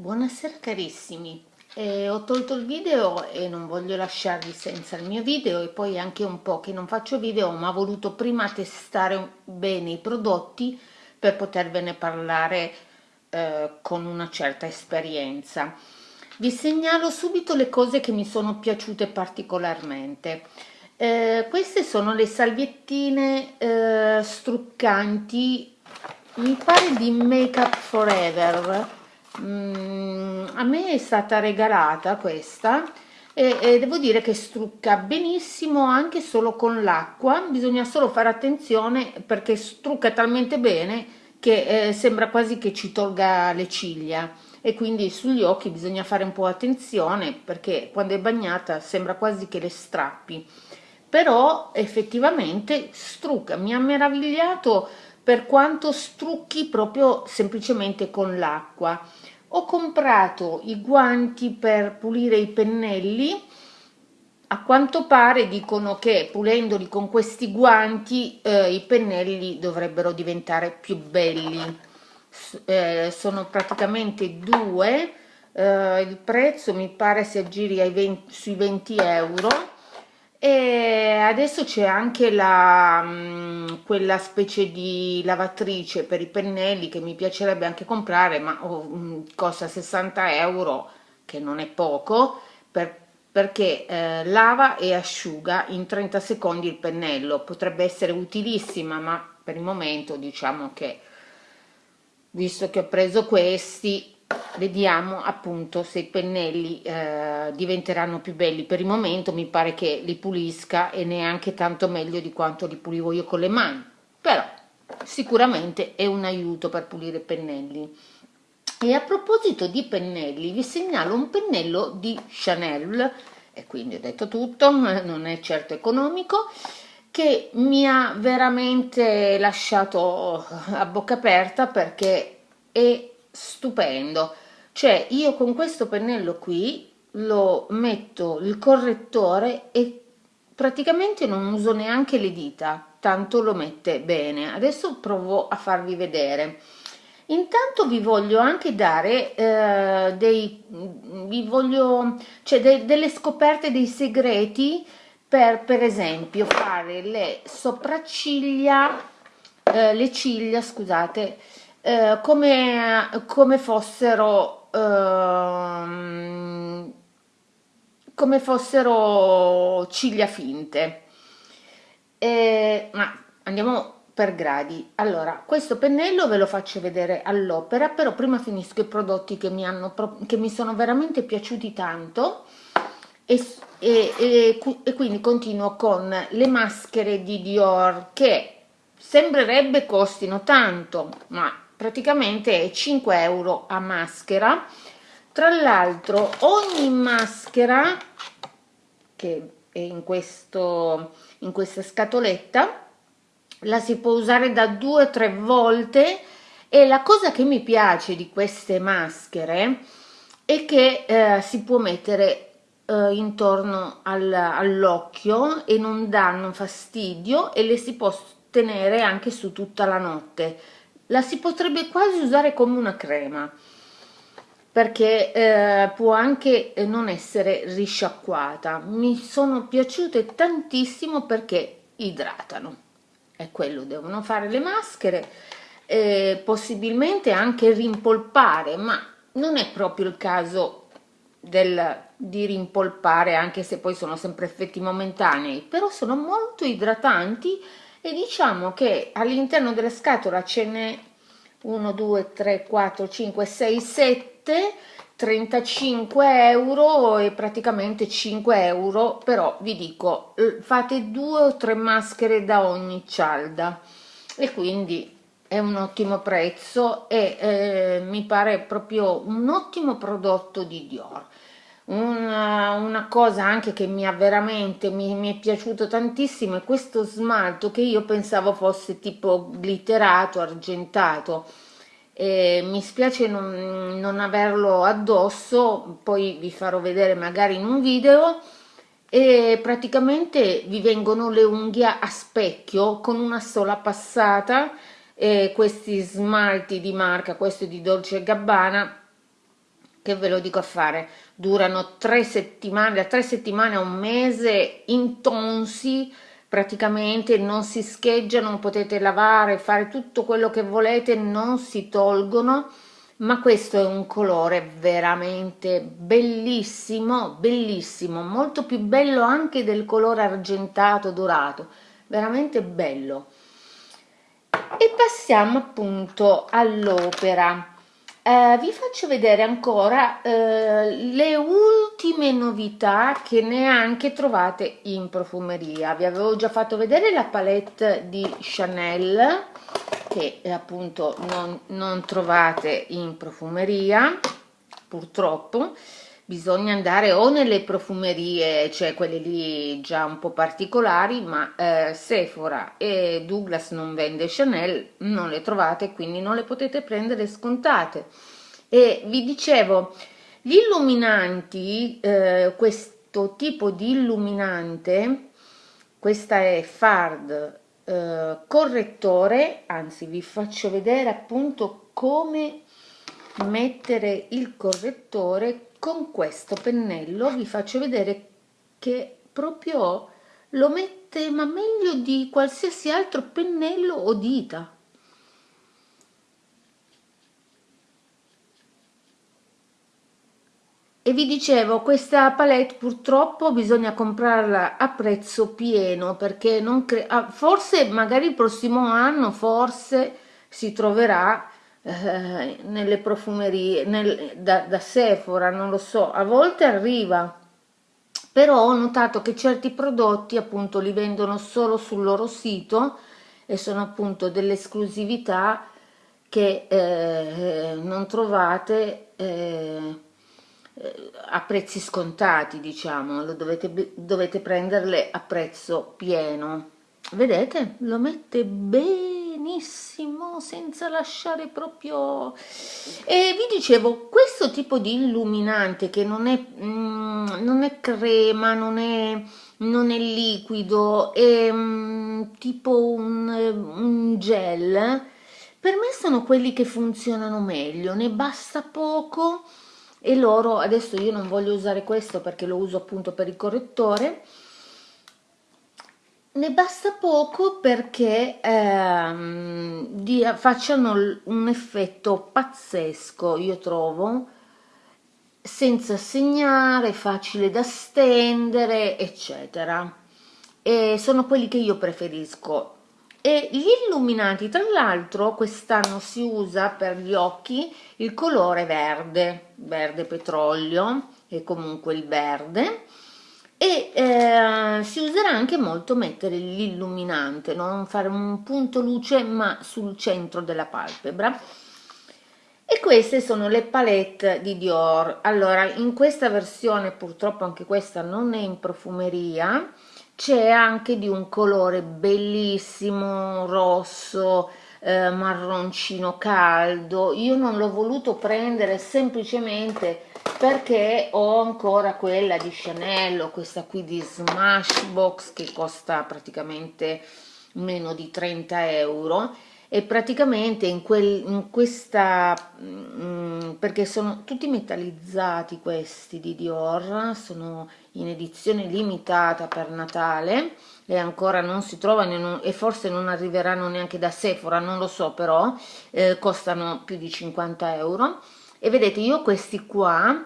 Buonasera carissimi, eh, ho tolto il video e non voglio lasciarvi senza il mio video e poi anche un po' che non faccio video ma ho voluto prima testare bene i prodotti per potervene parlare eh, con una certa esperienza. Vi segnalo subito le cose che mi sono piaciute particolarmente. Eh, queste sono le salviettine eh, struccanti, mi pare di Make Up Forever, Mm, a me è stata regalata questa e, e, devo dire che strucca benissimo anche solo con l'acqua, bisogna solo fare attenzione perché strucca talmente bene che eh, sembra quasi che ci tolga le ciglia. E quindi sugli occhi bisogna fare un po' attenzione perché quando è bagnata sembra quasi che le strappi. Però effettivamente strucca, mi ha meravigliato per quanto strucchi proprio semplicemente con l'acqua. Ho comprato i guanti per pulire i pennelli, a quanto pare dicono che pulendoli con questi guanti eh, i pennelli dovrebbero diventare più belli. Eh, sono praticamente due, eh, il prezzo mi pare si aggiri 20, sui 20 euro e adesso c'è anche la, quella specie di lavatrice per i pennelli che mi piacerebbe anche comprare, ma costa 60 euro, che non è poco, per, perché eh, lava e asciuga in 30 secondi il pennello. Potrebbe essere utilissima, ma per il momento diciamo che, visto che ho preso questi, vediamo appunto se i pennelli eh, diventeranno più belli. Per il momento mi pare che li pulisca e neanche tanto meglio di quanto li pulivo io con le mani. Però sicuramente è un aiuto per pulire i pennelli. E a proposito di pennelli vi segnalo un pennello di Chanel e quindi ho detto tutto non è certo economico che mi ha veramente lasciato a bocca aperta perché è stupendo. Cioè io con questo pennello qui lo metto il correttore e praticamente non uso neanche le dita tanto lo mette bene. Adesso provo a farvi vedere. Intanto vi voglio anche dare eh, dei vi voglio cioè de, delle scoperte dei segreti per per esempio fare le sopracciglia eh, le ciglia scusate eh, come, come fossero ehm, come fossero ciglia finte. Eh, ma andiamo per gradi. Allora questo pennello ve lo faccio vedere all'opera però prima finisco i prodotti che mi, hanno, che mi sono veramente piaciuti tanto. E, e, e, e quindi continuo con le maschere di Dior che sembrerebbe costino tanto ma praticamente è 5 euro a maschera. Tra l'altro ogni maschera che è in questo in questa scatoletta la si può usare da due o tre volte e la cosa che mi piace di queste maschere è che eh, si può mettere eh, intorno al, all'occhio e non danno fastidio e le si può tenere anche su tutta la notte la si potrebbe quasi usare come una crema perché eh, può anche non essere risciacquata. Mi sono piaciute tantissimo perché idratano. È quello devono fare le maschere eh, possibilmente anche rimpolpare ma non è proprio il caso del, di rimpolpare anche se poi sono sempre effetti momentanei però sono molto idratanti e diciamo che all'interno della scatola ce n'è 1 2 3 4 5 6 7 35 euro e praticamente 5 euro però vi dico fate due o tre maschere da ogni cialda. E quindi è un ottimo prezzo e eh, mi pare proprio un ottimo prodotto di Dior una, una, cosa anche che mi ha veramente mi, mi, è piaciuto tantissimo è questo smalto che io pensavo fosse tipo glitterato argentato. E mi spiace non, non averlo addosso poi vi farò vedere magari in un video. E praticamente vi vengono le unghie a specchio con una sola passata e questi smalti di marca questo di Dolce Gabbana che ve lo dico a fare durano tre settimane da tre settimane a un mese intonsi praticamente non si scheggiano potete lavare fare tutto quello che volete non si tolgono ma questo è un colore veramente bellissimo bellissimo molto più bello anche del colore argentato dorato veramente bello. E passiamo appunto all'opera eh, vi faccio vedere ancora eh, le ultime novità che neanche trovate in profumeria. Vi avevo già fatto vedere la palette di Chanel che eh, appunto non, non trovate in profumeria purtroppo bisogna andare o nelle profumerie, cioè quelle lì già un po' particolari, ma eh, Sephora e Douglas non vende Chanel, non le trovate, quindi non le potete prendere scontate. E vi dicevo, gli illuminanti, eh, questo tipo di illuminante, questa è Fard eh, correttore, anzi vi faccio vedere appunto come mettere il correttore con questo pennello vi faccio vedere che proprio lo mette ma meglio di qualsiasi altro pennello o dita. E vi dicevo questa palette purtroppo bisogna comprarla a prezzo pieno perché non cre ah, forse magari il prossimo anno forse si troverà eh, nelle profumerie, nel, da, da Sephora, non lo so, a volte arriva, però ho notato che certi prodotti appunto li vendono solo sul loro sito e sono appunto delle esclusività che eh, non trovate eh, a prezzi scontati diciamo. Dovete, dovete prenderle a prezzo pieno. Vedete? Lo mette bene benissimo senza lasciare proprio e vi dicevo questo tipo di illuminante che non è, mm, non è crema non è, non è liquido è mm, tipo un, un gel per me sono quelli che funzionano meglio ne basta poco e loro adesso io non voglio usare questo perché lo uso appunto per il correttore ne basta poco perché ehm, dia, facciano un effetto pazzesco, io trovo, senza segnare, facile da stendere, eccetera. E sono quelli che io preferisco. E gli illuminati, tra l'altro, quest'anno si usa per gli occhi il colore verde, verde petrolio, e comunque il verde, e eh, si userà anche molto mettere l'illuminante, non fare un punto luce ma sul centro della palpebra. E queste sono le palette di Dior. Allora, in questa versione, purtroppo anche questa non è in profumeria, c'è anche di un colore bellissimo, rosso, eh, marroncino caldo. Io non l'ho voluto prendere semplicemente perché ho ancora quella di Chanel questa qui di Smashbox che costa praticamente meno di 30 euro e praticamente in, quel, in questa mm, perché sono tutti metallizzati questi di Dior sono in edizione limitata per Natale e ancora non si trovano e forse non arriveranno neanche da Sephora non lo so però eh, costano più di 50 euro. E vedete io questi qua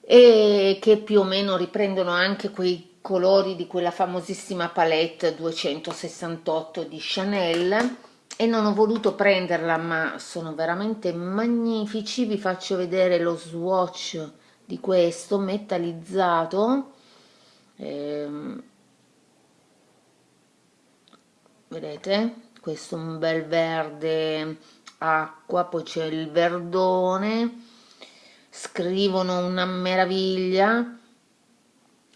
e che più o meno riprendono anche quei colori di quella famosissima palette 268 di Chanel e non ho voluto prenderla ma sono veramente magnifici. Vi faccio vedere lo swatch di questo metallizzato ehm, vedete? Questo un bel verde acqua, poi c'è il verdone, scrivono una meraviglia,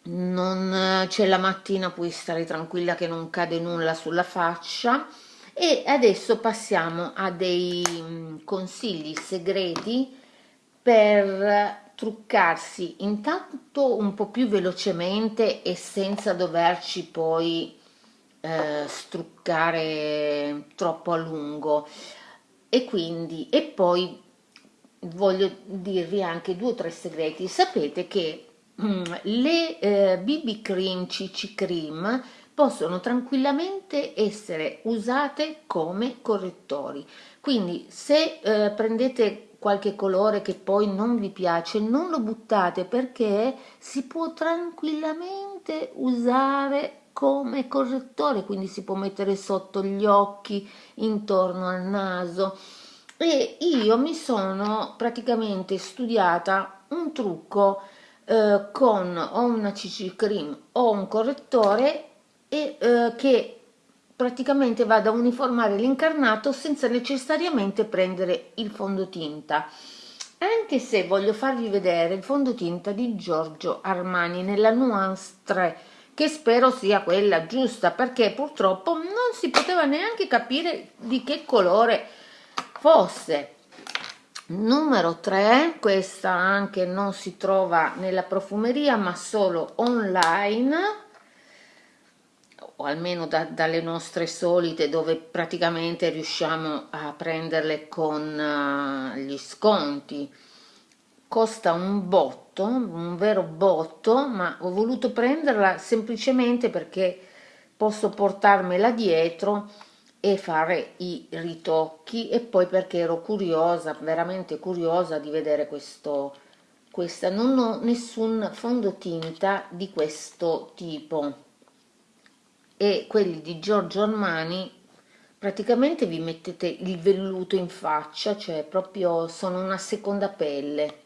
non c'è la mattina, puoi stare tranquilla che non cade nulla sulla faccia. E adesso passiamo a dei mm, consigli segreti per truccarsi intanto un po' più velocemente e senza doverci poi eh, struccare troppo a lungo. E quindi e poi voglio dirvi anche due o tre segreti. Sapete che mm, le eh, BB cream CC cream possono tranquillamente essere usate come correttori. Quindi se eh, prendete qualche colore che poi non vi piace non lo buttate perché si può tranquillamente usare come correttore quindi si può mettere sotto gli occhi intorno al naso. E io mi sono praticamente studiata un trucco eh, con o una CC cream o un correttore e eh, che praticamente vado a uniformare l'incarnato senza necessariamente prendere il fondotinta. Anche se voglio farvi vedere il fondotinta di Giorgio Armani nella nuance 3 che spero sia quella giusta perché purtroppo non si poteva neanche capire di che colore fosse. Numero 3 questa anche non si trova nella profumeria ma solo online o almeno da, dalle nostre solite dove praticamente riusciamo a prenderle con uh, gli sconti. Costa un botto un vero botto ma ho voluto prenderla semplicemente perché posso portarmela dietro e fare i ritocchi e poi perché ero curiosa, veramente curiosa di vedere questo, questa, non ho nessun fondotinta di questo tipo. E quelli di Giorgio Armani praticamente vi mettete il velluto in faccia, cioè proprio sono una seconda pelle,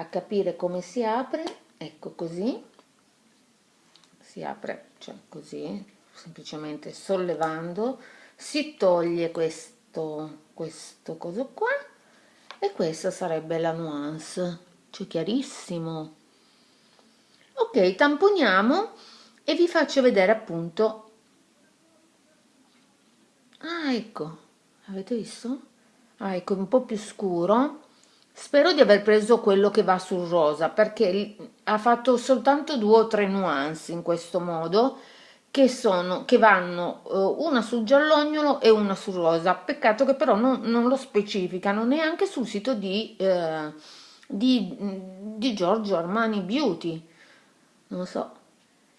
a capire come si apre, ecco così, si apre, cioè così, semplicemente sollevando, si toglie questo, questo coso qua e questa sarebbe la nuance cioè chiarissimo. Ok tamponiamo e vi faccio vedere appunto. Ah ecco avete visto? Ah ecco un po più scuro spero di aver preso quello che va sul rosa perché ha fatto soltanto due o tre nuance in questo modo che, sono, che vanno uh, una sul giallognolo e una sul rosa. Peccato che però non, non lo specificano neanche sul sito di, uh, di, di Giorgio Armani Beauty. Non so.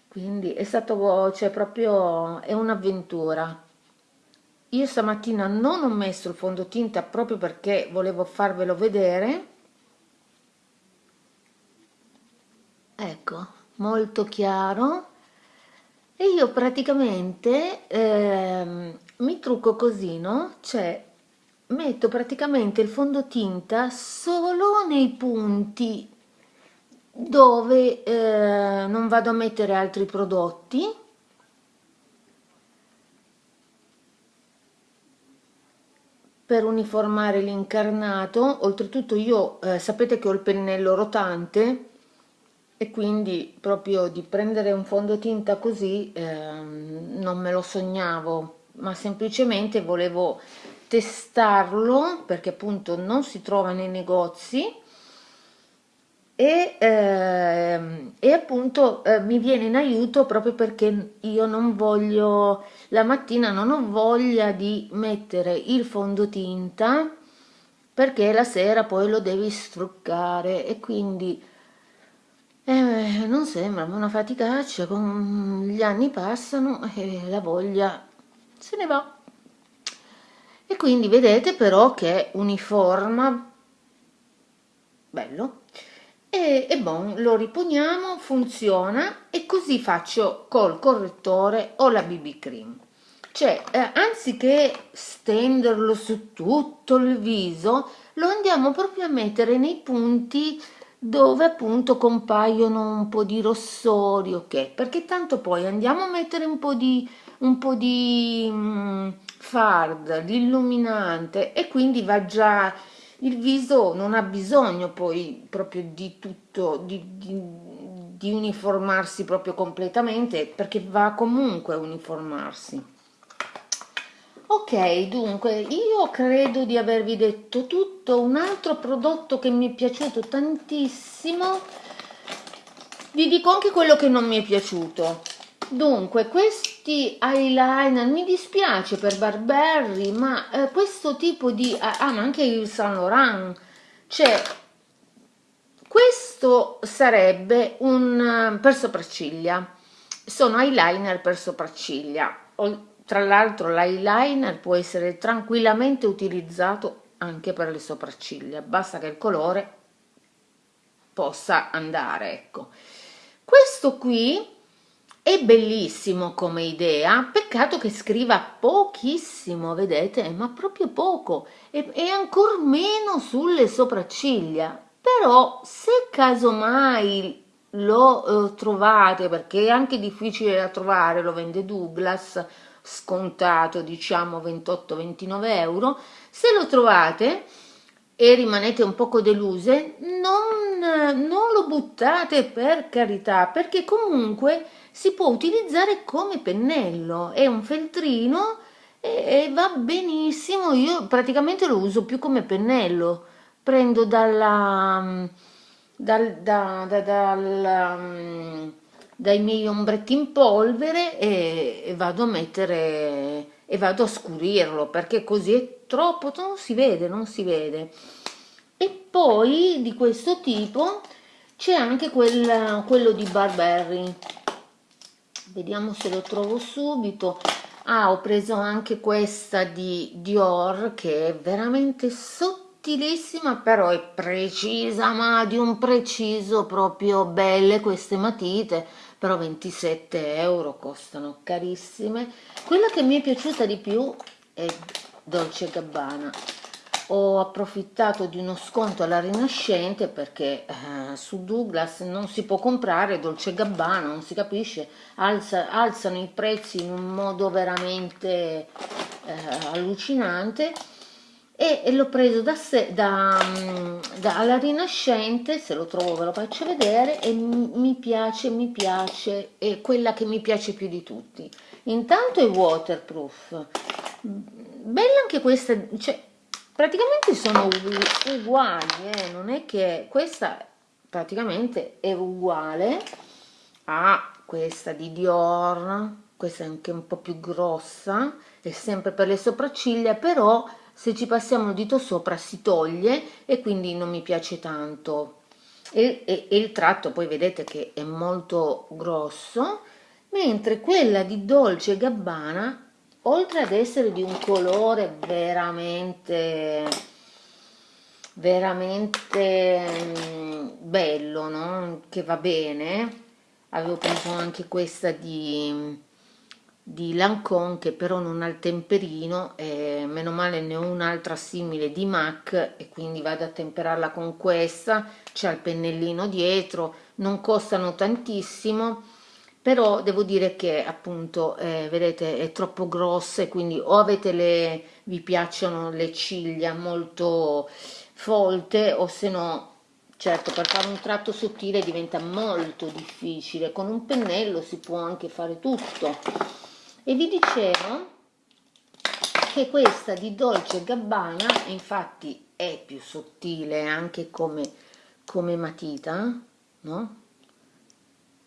Quindi è stato cioè proprio è un'avventura io stamattina non ho messo il fondotinta proprio perché volevo farvelo vedere. Ecco molto chiaro. E io praticamente eh, mi trucco così no? Cioè metto praticamente il fondotinta solo nei punti dove eh, non vado a mettere altri prodotti per uniformare l'incarnato. Oltretutto io eh, sapete che ho il pennello rotante e quindi proprio di prendere un fondotinta così eh, non me lo sognavo ma semplicemente volevo testarlo perché appunto non si trova nei negozi e, eh, e appunto eh, mi viene in aiuto proprio perché io non voglio la mattina non ho voglia di mettere il fondotinta perché la sera poi lo devi struccare. E quindi eh, non sembra una faticaccia, con gli anni passano e la voglia se ne va. E quindi vedete però che uniforma, bello, e, e bon, lo riponiamo, funziona e così faccio col correttore o la BB cream. Cioè, eh, anziché stenderlo su tutto il viso, lo andiamo proprio a mettere nei punti dove appunto compaiono un po' di rossori, ok? Perché tanto poi andiamo a mettere un po' di, un po di mm, fard, l'illuminante e quindi va già, il viso non ha bisogno poi proprio di tutto, di, di, di uniformarsi proprio completamente perché va comunque a uniformarsi. Ok, dunque, io credo di avervi detto tutto. Un altro prodotto che mi è piaciuto tantissimo, vi dico anche quello che non mi è piaciuto. Dunque, questi eyeliner, mi dispiace per Barberry, ma eh, questo tipo di... Ah, ma anche il Saint Laurent, c'è questo sarebbe un per sopracciglia. Sono eyeliner per sopracciglia. Tra l'altro l'eyeliner può essere tranquillamente utilizzato anche per le sopracciglia. Basta che il colore possa andare ecco. Questo qui è bellissimo come idea peccato che scriva pochissimo vedete ma proprio poco e, e ancor meno sulle sopracciglia. Però se casomai lo eh, trovate perché è anche difficile da trovare lo vende Douglas scontato diciamo 28-29 euro se lo trovate e rimanete un poco deluse non, non lo buttate per carità perché comunque si può utilizzare come pennello è un feltrino e, e va benissimo io praticamente lo uso più come pennello prendo dalla dal, da, da, dal, um, dai miei ombretti in polvere e, e, vado a mettere e vado a scurirlo perché così è troppo non si vede non si vede. E poi di questo tipo c'è anche quel, quello di Barberry vediamo se lo trovo subito. Ah ho preso anche questa di Dior che è veramente sottilissima però è precisa ma di un preciso proprio belle queste matite. Però 27 euro costano carissime. Quella che mi è piaciuta di più è Dolce Gabbana ho approfittato di uno sconto alla rinascente perché eh, su Douglas non si può comprare Dolce Gabbana non si capisce Alza, alzano i prezzi in un modo veramente eh, allucinante e, e l'ho preso da, sé, da, mm, da, alla Rinascente, se lo trovo ve lo faccio vedere, e mi piace, mi piace, è quella che mi piace più di tutti. Intanto è waterproof, bella anche questa, cioè praticamente sono uguali, eh? non è che questa praticamente è uguale a questa di Dior, questa è anche un po' più grossa, è sempre per le sopracciglia, però se ci passiamo il dito sopra si toglie e quindi non mi piace tanto e, e, e il tratto poi vedete che è molto grosso mentre quella di Dolce Gabbana oltre ad essere di un colore veramente veramente mm, bello no? che va bene avevo preso anche questa di di Lancome che però non ha il temperino e meno male ne ho un'altra simile di MAC e quindi vado a temperarla con questa c'è il pennellino dietro non costano tantissimo però devo dire che appunto eh, vedete è troppo grossa e quindi o avete le vi piacciono le ciglia molto folte o se no certo per fare un tratto sottile diventa molto difficile con un pennello si può anche fare tutto e vi dicevo che questa di Dolce Gabbana infatti è più sottile anche come, come matita no?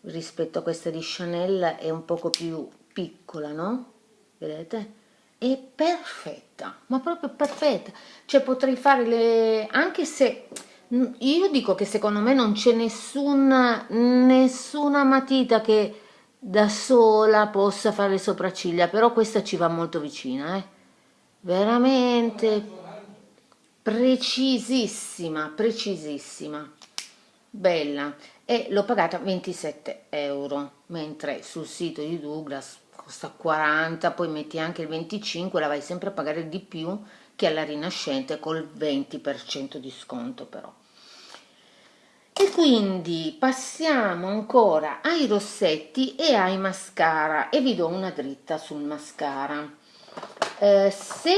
Rispetto a questa di Chanel è un poco più piccola no? vedete? è perfetta ma proprio perfetta cioè potrei fare le anche se io dico che secondo me non c'è nessuna nessuna matita che da sola possa fare le sopracciglia però questa ci va molto vicina eh? veramente precisissima precisissima bella e l'ho pagata 27 euro mentre sul sito di Douglas costa 40 poi metti anche il 25 la vai sempre a pagare di più che alla rinascente col 20% di sconto però. E quindi passiamo ancora ai rossetti e ai mascara e vi do una dritta sul mascara. Eh, se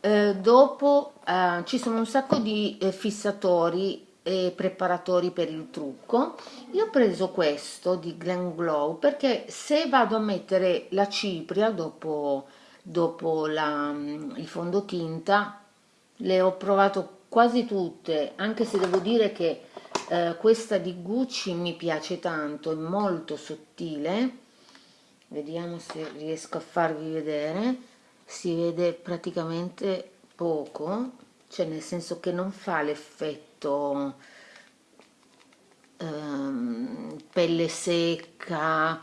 eh, dopo eh, ci sono un sacco di eh, fissatori e preparatori per il trucco. Io ho preso questo di Glen Glow perché se vado a mettere la cipria dopo, dopo la, il fondotinta le ho provato quasi tutte anche se devo dire che eh, questa di Gucci mi piace tanto è molto sottile. Vediamo se riesco a farvi vedere. Si vede praticamente poco cioè nel senso che non fa l'effetto effetto ehm, pelle secca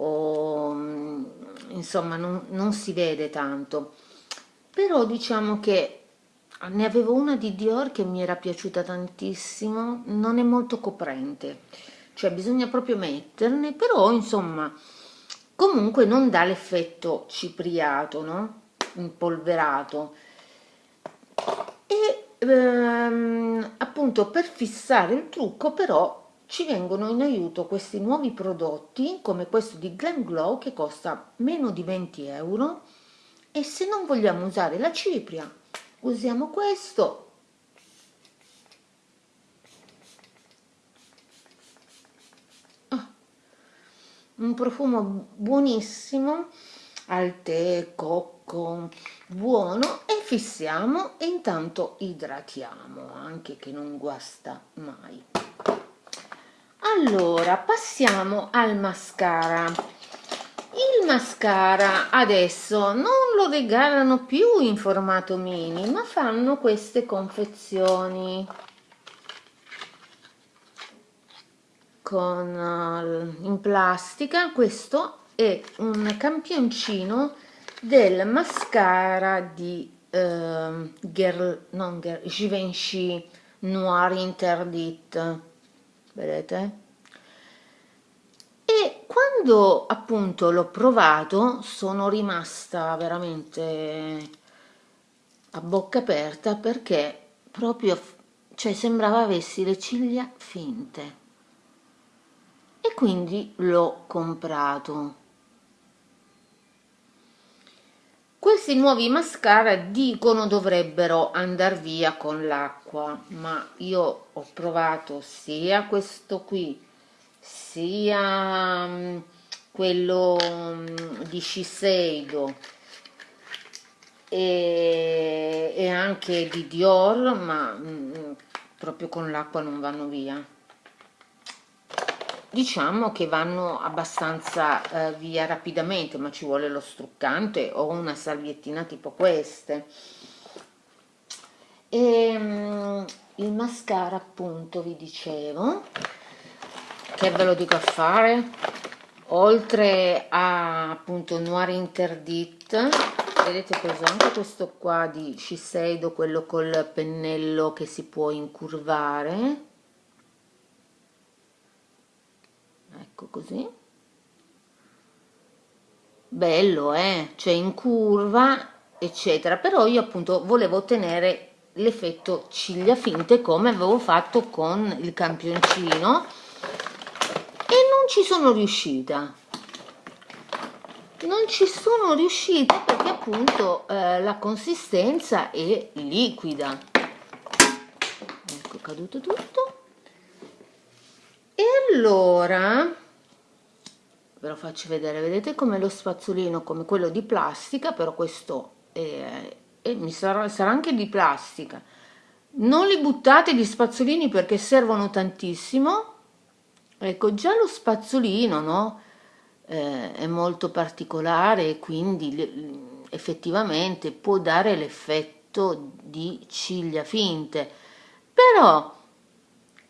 o mm, insomma non, non si vede tanto. Però diciamo che ne avevo una di Dior che mi era piaciuta tantissimo non è molto coprente. Cioè bisogna proprio metterne però insomma comunque non dà l'effetto cipriato no? Impolverato. E ehm, appunto per fissare il trucco però ci vengono in aiuto questi nuovi prodotti come questo di Glam Glow che costa meno di 20 euro. E se non vogliamo usare la cipria usiamo questo. Ah, un profumo buonissimo al tè, cocco, buono e fissiamo e intanto idratiamo anche che non guasta mai. Allora passiamo al mascara. Il mascara adesso non lo regalano più in formato mini ma fanno queste confezioni. Con uh, in plastica questo è un campioncino del mascara di uh, girl non girl Givenchy Noir Interdit. Vedete? E quando appunto l'ho provato sono rimasta veramente a bocca aperta perché proprio cioè sembrava avessi le ciglia finte. E quindi l'ho comprato questi nuovi mascara dicono dovrebbero andare via con l'acqua ma io ho provato sia questo qui sia um, quello um, di Shiseido e, e, anche di Dior ma um, proprio con l'acqua non vanno via diciamo che vanno abbastanza eh, via rapidamente ma ci vuole lo struccante o una salviettina tipo queste. E um, il mascara appunto vi dicevo che ve lo dico a fare. Oltre a appunto Noir Interdit vedete ho preso anche questo qua di Shiseido quello col pennello che si può incurvare ecco così. Bello eh? Cioè in curva eccetera. Però io appunto volevo ottenere l'effetto ciglia finte come avevo fatto con il campioncino ci sono riuscita. Non ci sono riuscita perché appunto eh, la consistenza è liquida. Ecco caduto tutto e allora ve lo faccio vedere vedete come lo spazzolino come quello di plastica però questo è, è, mi sarà, sarà anche di plastica non li buttate gli spazzolini perché servono tantissimo ecco già lo spazzolino no? eh, è molto particolare e quindi effettivamente può dare l'effetto di ciglia finte però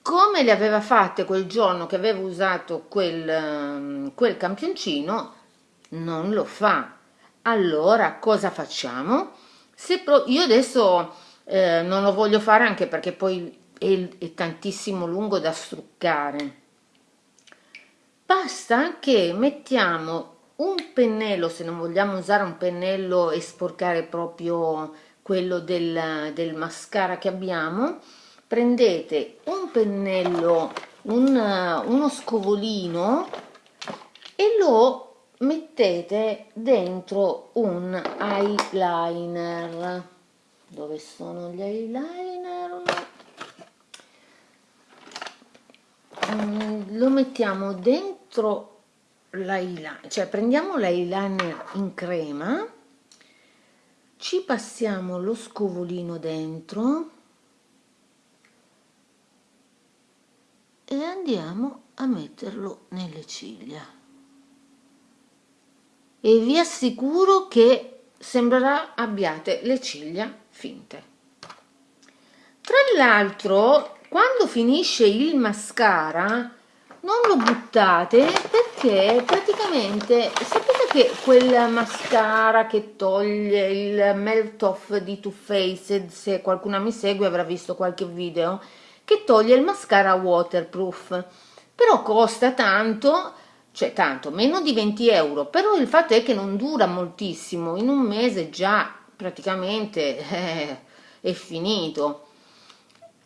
come le aveva fatte quel giorno che avevo usato quel, ehm, quel campioncino non lo fa. Allora cosa facciamo? Se io adesso eh, non lo voglio fare anche perché poi è, è tantissimo lungo da struccare. Basta che mettiamo un pennello se non vogliamo usare un pennello e sporcare proprio quello del, del mascara che abbiamo prendete un pennello un, uno scovolino e lo mettete dentro un eyeliner. Dove sono gli eyeliner? Mm, lo mettiamo dentro l'eyeliner cioè prendiamo l'eyeliner in crema ci passiamo lo scovolino dentro e andiamo a metterlo nelle ciglia. E vi assicuro che sembrerà abbiate le ciglia finte. Tra l'altro quando finisce il mascara non lo buttate perché praticamente sapete che quel mascara che toglie il melt off di Too Faced se qualcuno mi segue avrà visto qualche video che toglie il mascara waterproof. Però costa tanto cioè tanto meno di 20 euro però il fatto è che non dura moltissimo in un mese già praticamente eh, è finito.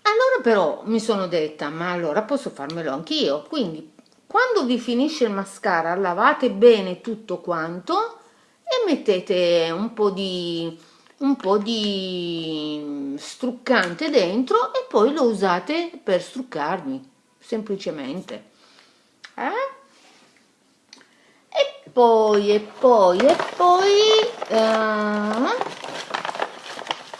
Allora però mi sono detta, ma allora posso farmelo anch'io, quindi quando vi finisce il mascara lavate bene tutto quanto e mettete un po' di, un po di struccante dentro e poi lo usate per struccarvi, semplicemente. Eh? E poi, e poi, e poi... Uh,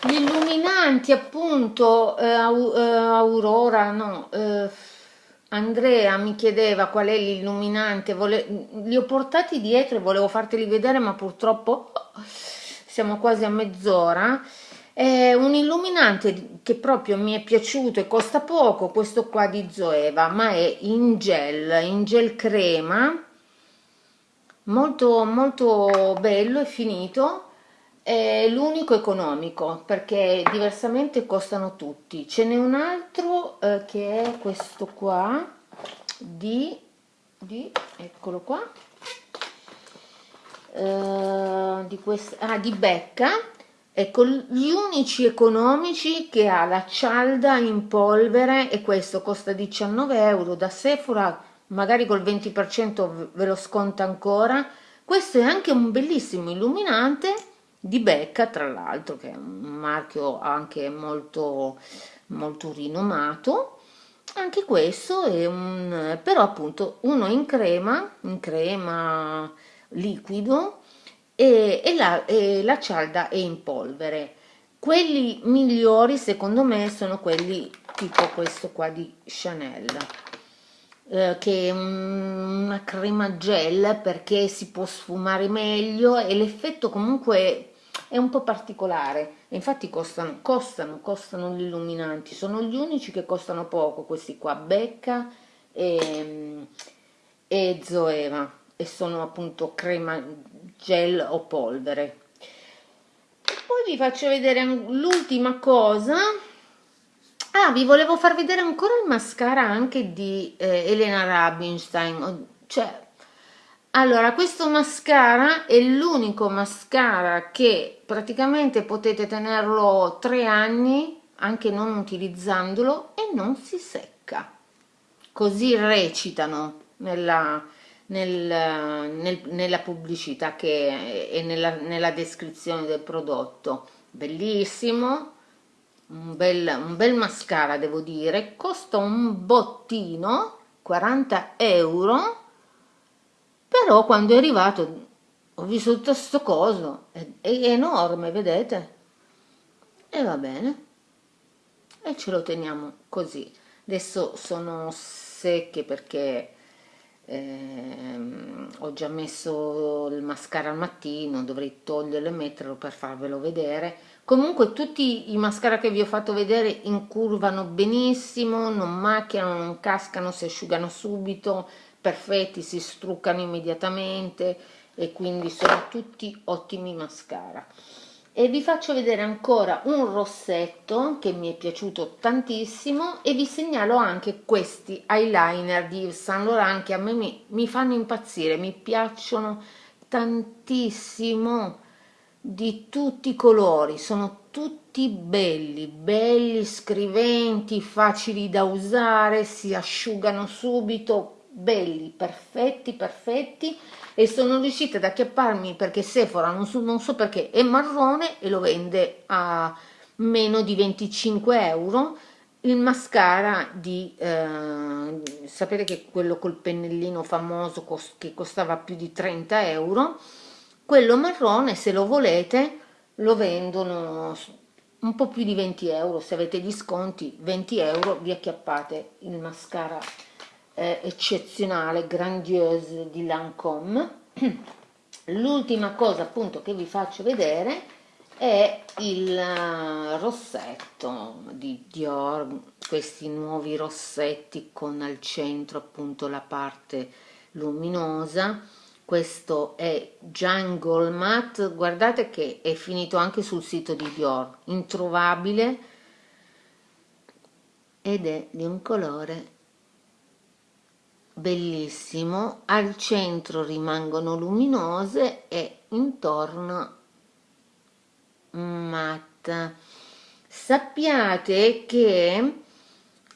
gli illuminanti appunto eh, eh, Aurora no eh, Andrea mi chiedeva qual è l'illuminante li ho portati dietro e volevo farteli vedere ma purtroppo siamo quasi a mezz'ora è un illuminante che proprio mi è piaciuto e costa poco questo qua di Zoeva ma è in gel in gel crema molto molto bello e finito. È l'unico economico perché diversamente costano tutti. Ce n'è un altro eh, che è questo qua di, di eccolo qua eh, di, questa, ah, di Becca ecco gli unici economici che ha la cialda in polvere e questo costa 19 euro da Sephora magari col 20% ve lo sconta ancora. Questo è anche un bellissimo illuminante di Becca tra l'altro che è un marchio anche molto molto rinomato. Anche questo è un però appunto uno in crema in crema liquido e, e, la, e la cialda è in polvere. Quelli migliori secondo me sono quelli tipo questo qua di Chanel eh, che è una crema gel perché si può sfumare meglio e l'effetto comunque è un po' particolare. Infatti costano, costano, costano gli illuminanti. Sono gli unici che costano poco questi qua Becca e, e Zoeva e sono appunto crema gel o polvere. Poi vi faccio vedere l'ultima cosa. Ah vi volevo far vedere ancora il mascara anche di eh, Elena Rubinstein cioè allora questo mascara è l'unico mascara che praticamente potete tenerlo tre anni anche non utilizzandolo e non si secca. Così recitano nella, nel, nel, nella pubblicità che è nella, nella descrizione del prodotto. Bellissimo un bel, un bel mascara devo dire. Costa un bottino 40 euro però quando è arrivato ho visto tutto questo coso è, è enorme vedete? E va bene. E ce lo teniamo così. Adesso sono secche perché ehm, ho già messo il mascara al mattino dovrei toglierlo e metterlo per farvelo vedere comunque tutti i mascara che vi ho fatto vedere incurvano benissimo non macchiano non cascano si asciugano subito perfetti, si struccano immediatamente e quindi sono tutti ottimi mascara. E vi faccio vedere ancora un rossetto che mi è piaciuto tantissimo e vi segnalo anche questi eyeliner di Saint Laurent che a me mi, mi fanno impazzire, mi piacciono tantissimo di tutti i colori, sono tutti belli, belli, scriventi, facili da usare, si asciugano subito, belli, perfetti, perfetti e sono riuscita ad acchiapparmi perché Sephora, non so, non so perché, è marrone e lo vende a meno di 25 euro. Il mascara di eh, sapete che quello col pennellino famoso cost che costava più di 30 euro quello marrone se lo volete lo vendono un po' più di 20 euro. Se avete gli sconti 20 euro vi acchiappate il mascara eh, eccezionale, grandiose di Lancome. L'ultima cosa appunto che vi faccio vedere è il eh, rossetto di Dior questi nuovi rossetti con al centro appunto la parte luminosa questo è Jungle Matte guardate che è finito anche sul sito di Dior introvabile ed è di un colore bellissimo al centro rimangono luminose e intorno matta sappiate che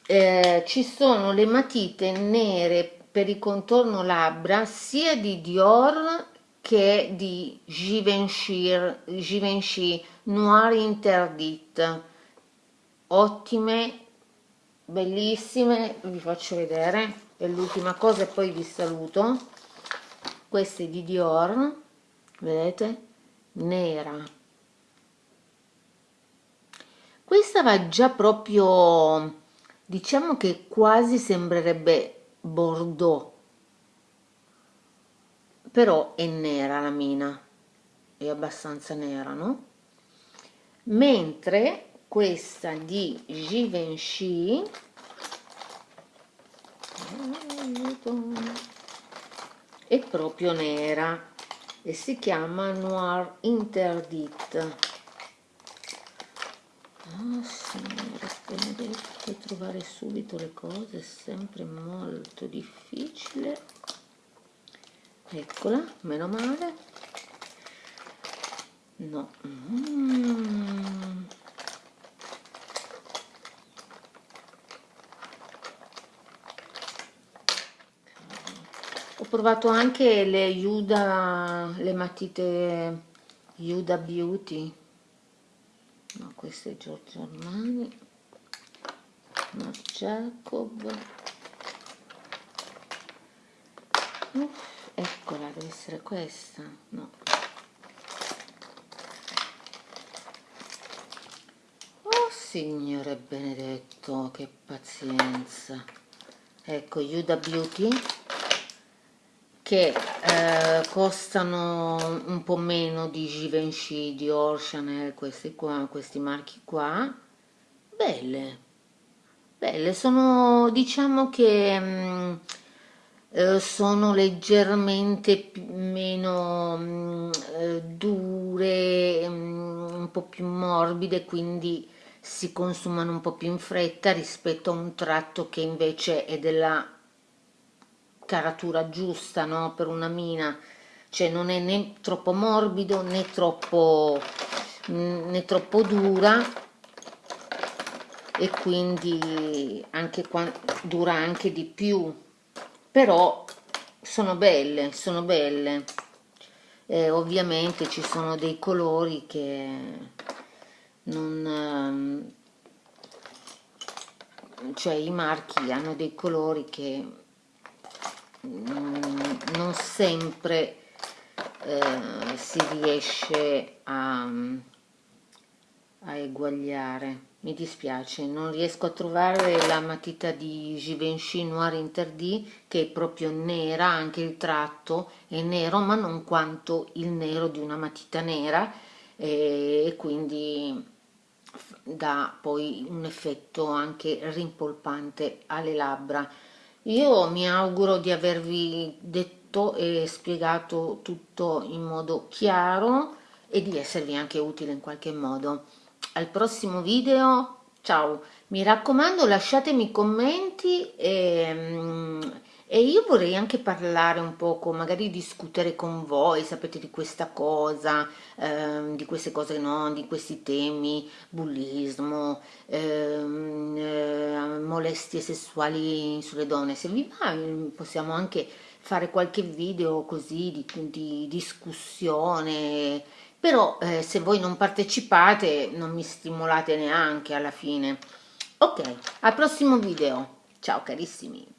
eh, ci sono le matite nere per il contorno labbra sia di Dior che di Givenchy, Givenchy Noir Interdit. Ottime bellissime vi faccio vedere è l'ultima cosa e poi vi saluto. Queste di Dior vedete? Nera. Questa va già proprio diciamo che quasi sembrerebbe bordeaux però è nera la mina è abbastanza nera no? Mentre questa di Givenchy è proprio nera e si chiama Noir Interdit. Oh signore benedetto trovare subito le cose è sempre molto difficile. Eccola meno male. No. Mm. Provato anche le Yuda le matite Yuda Beauty. No questo è Giorgio Armani Marc Jacob. Uff, eccola deve essere questa. No. Oh signore benedetto che pazienza. Ecco Yuda Beauty che eh, costano un po' meno di Givenchy, Dior, Chanel, questi qua, questi marchi qua, belle, belle, sono diciamo che mh, mm, eh, sono leggermente meno mh, mm, eh, dure, mh, mm, un po' più morbide, quindi si consumano un po' più in fretta rispetto a un tratto che invece è della caratura giusta no? per una mina. Cioè non è né troppo morbido né troppo né troppo dura. E quindi anche dura anche di più. Però sono belle sono belle. Eh, ovviamente ci sono dei colori che non cioè i marchi hanno dei colori che non sempre eh, si riesce a, a eguagliare. Mi dispiace non riesco a trovare la matita di Givenchy Noir Interdit che è proprio nera anche il tratto è nero ma non quanto il nero di una matita nera e quindi dà poi un effetto anche rimpolpante alle labbra io mi auguro di avervi detto e spiegato tutto in modo chiaro e di esservi anche utile in qualche modo. Al prossimo video, ciao! Mi raccomando lasciatemi commenti e, mm, e io vorrei anche parlare un poco, magari discutere con voi, sapete di questa cosa, eh, di queste cose no, di questi temi, bullismo, ehm, eh, molestie sessuali sulle donne, se vi va possiamo anche fare qualche video così di, di discussione, però eh, se voi non partecipate non mi stimolate neanche alla fine. Ok, al prossimo video, ciao carissimi!